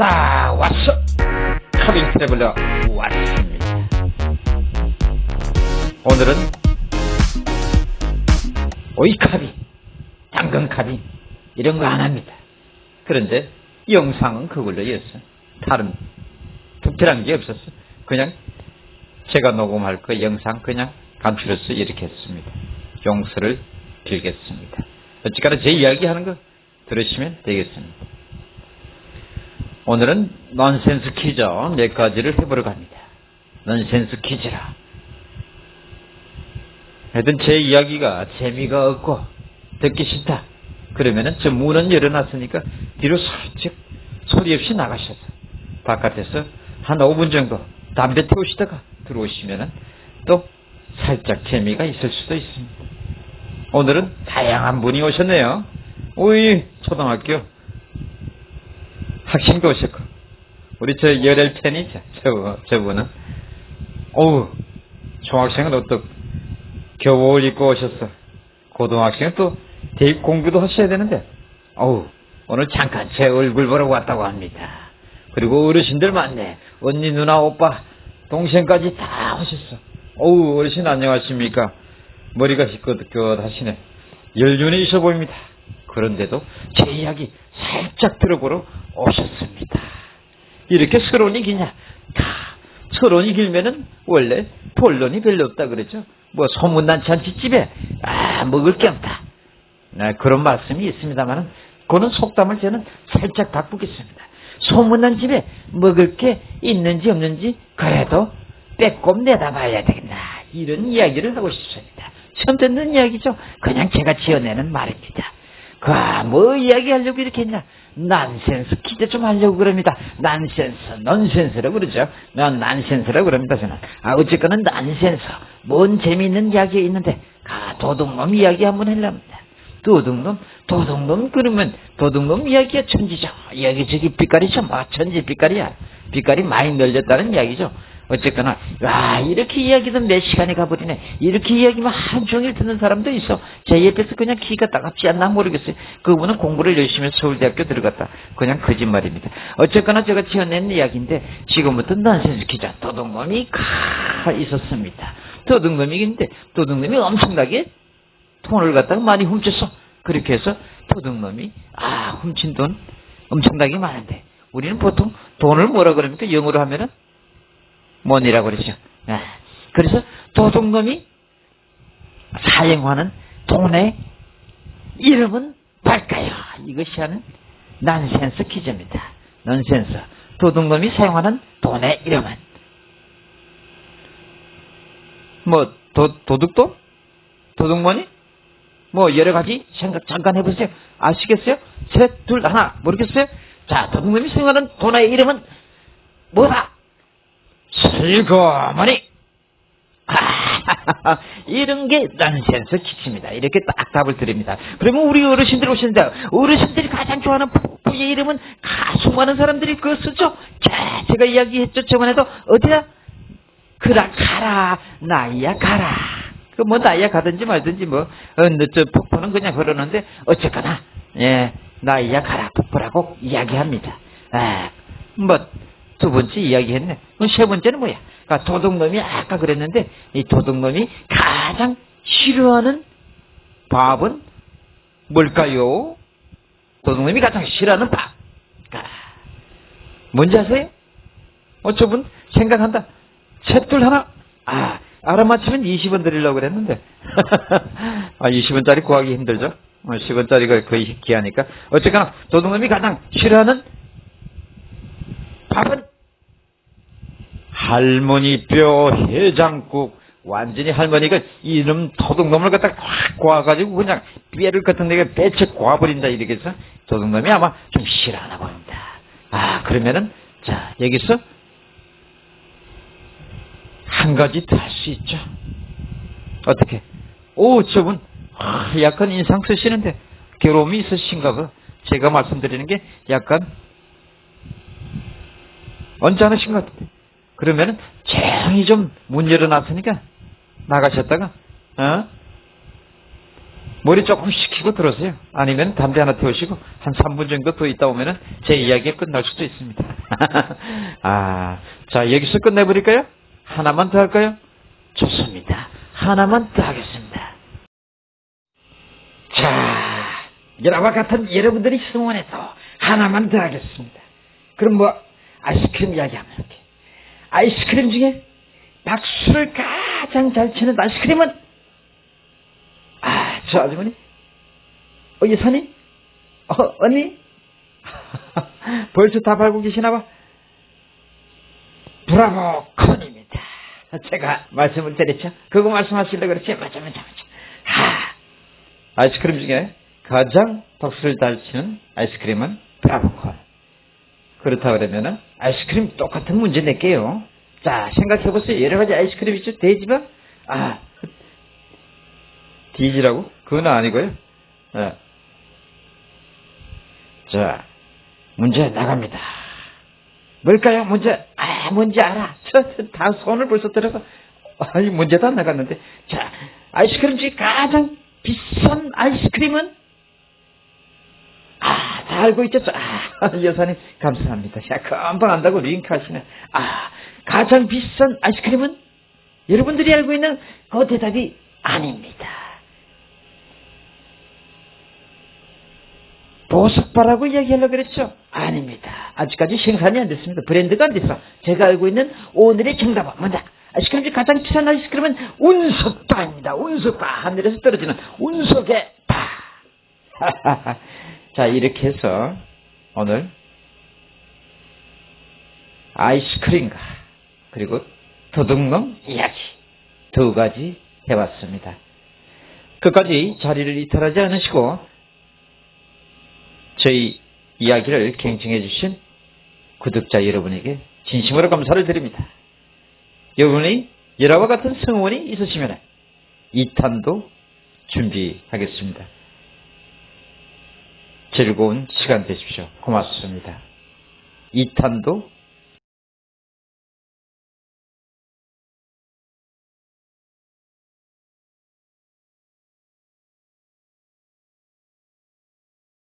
딱 왔어. 카빙 트래블러 왔습니다. 오늘은 오이카빙 당근카빙 이런 거 안 합니다. 그런데 영상은 그걸로 였어 다른 특별한 게 없었어 그냥 제가 녹음할 그 영상 그냥 감출해서 이렇게 했습니다. 용서를 빌겠습니다. 어찌까나 제 이야기하는 거 들으시면 되겠습니다 오늘은 넌센스 퀴즈 몇 가지를 해보러 갑니다. 넌센스 퀴즈라. 하여튼 제 이야기가 재미가 없고 듣기 싫다. 그러면은 저 문은 열어놨으니까 뒤로 살짝 소리 없이 나가셔서 바깥에서 한 5분 정도 담배 태우시다가 들어오시면은 또 살짝 재미가 있을 수도 있습니다. 오늘은 다양한 분이 오셨네요. 우리 초등학교 학생도 오셨고 우리 저 열혈 팬이죠. 저, 저분은 어우 중학생은 어떻 겨울 입고 오셨어. 고등학생은 또 대입 공부도 하셔야 되는데 어우 오늘 잠깐 제 얼굴 보러 왔다고 합니다. 그리고 어르신들 많네. 언니 누나 오빠 동생까지 다 오셨어. 어우 어르신 안녕하십니까. 머리가 희끗희끗 하시네. 연륜이 있어 보입니다. 그런데도 제 이야기 살짝 들어보러 오셨습니다. 이렇게 서론이 기냐? 다 서론이 길면은 원래 본론이 별로 없다 그랬죠. 뭐 소문난 잔치집에 아 먹을 게 없다. 네, 그런 말씀이 있습니다만은 그는 속담을 저는 살짝 바꾸겠습니다. 소문난 집에 먹을 게 있는지 없는지 그래도 빼꼼 내다봐야 되겠나 이런 이야기를 하고 싶습니다. 처음 듣는 이야기죠. 그냥 제가 지어내는 말입니다. 그, 뭐 이야기하려고 이렇게 했냐? 난센스 퀴즈 좀 하려고 그럽니다. 난센스, 넌센스라고 그러죠. 난 난센스라고 그럽니다, 저는. 아, 어쨌거나 난센스. 뭔 재미있는 이야기 있는데, 아, 도둑놈 이야기 한번 하려합니다. 도둑놈, 도둑놈 그러면 도둑놈 이야기가 천지죠. 여기저기 빛깔이죠. 뭐 천지 빛깔이야. 빛깔이 많이 늘렸다는 이야기죠. 어쨌거나 와 이렇게 이야기도 몇 시간이 가버리네. 이렇게 이야기만 하루 종일 듣는 사람도 있어. 제 옆에서 그냥 기가 따갑지 않나 모르겠어요. 그분은 공부를 열심히 해서 서울대학교 들어갔다. 그냥 거짓말입니다. 어쨌거나 제가 지어낸 이야기인데 지금부터 넌센스 기자 도둑놈이 가 있었습니다. 도둑놈이긴데 도둑놈이 엄청나게 돈을 갖다가 많이 훔쳤어. 그렇게 해서 도둑놈이 아 훔친 돈 엄청나게 많은데 우리는 보통 돈을 뭐라 그럽니까? 영어로 하면은 뭐니라고 그러죠. 아, 그래서 도둑놈이 사용하는 돈의 이름은 뭘까요? 이것이 하는 난센스 퀴즈입니다. 넌센스. 도둑놈이 사용하는 돈의 이름은 뭐 도, 도둑돈? 도둑머니? 뭐 여러 가지 생각 잠깐 해보세요. 아시겠어요? 셋, 둘, 하나 모르겠어요? 자, 도둑놈이 사용하는 돈의 이름은 뭐다? 슬그머니 아, 이런 게 넌센스 키치입니다. 이렇게 딱 답을 드립니다. 그러면 우리 어르신들 오시는데 어르신들이 가장 좋아하는 폭포의 이름은 가수 많은 사람들이 그거 쓰죠. 자, 제가 이야기했죠. 저번에도 어디야? 그라 가라 나이야 가라. 그 뭐 나이야 가든지 말든지 뭐 어느 저 폭포는 그냥 흐르는데 어쨌거나 예 나이야 가라 폭포라고 이야기합니다. 아, 뭐 두 번째 이야기했네. 세 번째는 뭐야? 그러니까 도둑놈이 아까 그랬는데 이 도둑놈이 가장 싫어하는 밥은 뭘까요? 도둑놈이 가장 싫어하는 밥. 아, 뭔지 아세요? 어, 저분 생각한다. 셋둘 하나. 아, 알아맞히면 20원 드리려고 그랬는데. 아, 20원짜리 구하기 힘들죠? 10원짜리가 거의 귀하니까. 어쨌거나 도둑놈이 가장 싫어하는 밥은 할머니 뼈 해장국 완전히 할머니가 이놈 도둑놈을 갖다 확 구워가지고 그냥 뼈를 같은 데가 배채 구워버린다 이렇게 해서 도둑놈이 아마 좀 싫어하나 봅니다. 아 그러면은 자 여기서 한 가지 더 할 수 있죠. 어떻게? 오 저분 아, 약간 인상 쓰시는데 괴로움이 있으신가 봐. 제가 말씀드리는 게 약간 언짢으신 것 같아요. 그러면은 조용히 좀 문 열어놨으니까 나가셨다가 어? 머리 조금 식히고 들어오세요. 아니면 담배 하나 태우시고 한 3분 정도 더 있다 오면은 제 이야기가 끝날 수도 있습니다. 아, 자, 여기서 끝내버릴까요? 하나만 더 할까요? 좋습니다. 하나만 더 하겠습니다. 자, 여러와 같은 여러분들이 승원해서 하나만 더 하겠습니다. 그럼 뭐, 아이스크림 이야기하면 이렇게. 아이스크림 중에 박수를 가장 잘 치는 아이스크림은, 아, 저 아주머니? 어, 여사님? 어, 언니? 벌써 다 밟고 계시나 봐. 브라보 콘입니다. 제가 말씀을 드렸죠. 그거 말씀하시려고 그랬지. 맞아, 맞아, 맞아. 하, 아이스크림 중에 가장 박수를 잘 치는 아이스크림은 브라보 콘. 그렇다 그러면은 아이스크림 똑같은 문제 낼게요. 자, 생각해 보세요. 여러 가지 아이스크림 있죠? 돼지바? 아, 디지라고? 그건 아니고요. 네. 자, 문제 나갑니다. 뭘까요? 문제, 아, 뭔지 알아. 저, 다 손을 벌써 들어서, 아, 이 문제 다 나갔는데. 자, 아이스크림 중에 가장 비싼 아이스크림은? 알고 있죠? 아, 여사님, 감사합니다. 자, 금방 안다고 링크 하시네. 아, 가장 비싼 아이스크림은? 여러분들이 알고 있는 그 대답이 아닙니다. 보석바라고 이야기하려고 그랬죠? 아닙니다. 아직까지 생산이 안 됐습니다. 브랜드가 안 됐어. 제가 알고 있는 오늘의 정답은 뭐냐? 아이스크림 중 가장 비싼 아이스크림은 운석바입니다. 운석바. 하늘에서 떨어지는 운석의 바. 자, 이렇게 해서 오늘 아이스크림과 그리고 도둑놈 이야기 두 가지 해봤습니다. 끝까지 자리를 이탈하지 않으시고 저희 이야기를 갱청해 주신 구독자 여러분에게 진심으로 감사를 드립니다. 여러분이 여러와 같은 성원이 있으시면 2탄도 준비하겠습니다. 즐거운 시간 되십시오. 고맙습니다. 2탄도